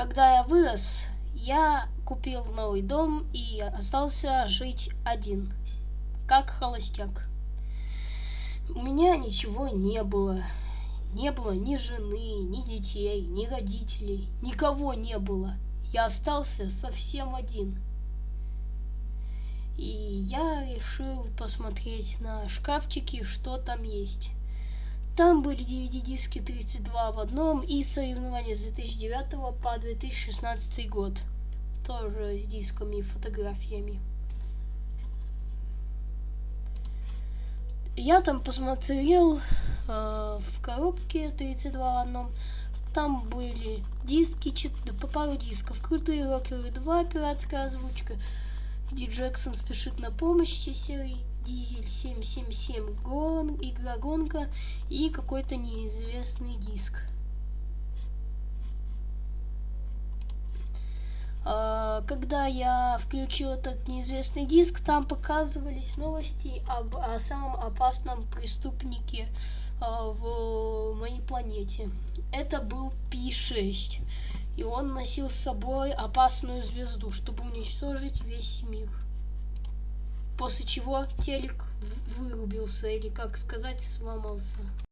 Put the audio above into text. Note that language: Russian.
Когда я вырос, я купил новый дом и остался жить один, как холостяк. У меня ничего не было. Не было ни жены, ни детей, ни родителей. Никого не было. Я остался совсем один. И я решил посмотреть на шкафчики, что там есть. Там были DVD-диски 32 в одном и соревнования с 2009 по 2016 год. Тоже с дисками и фотографиями. Я там посмотрел э, в коробке 32 в одном. Там были диски, по пару дисков. Крутые рокеры 2, пиратская озвучка. Ди Джексон спешит на помощь серии. Дизель 777 гон, игра гонка и какой-то неизвестный диск. А, когда я включил этот неизвестный диск, там показывались новости об о самом опасном преступнике а, в моей планете. Это был Пи-6. И он носил с собой опасную звезду, чтобы уничтожить весь мир. После чего телек вырубился, или как сказать, сломался.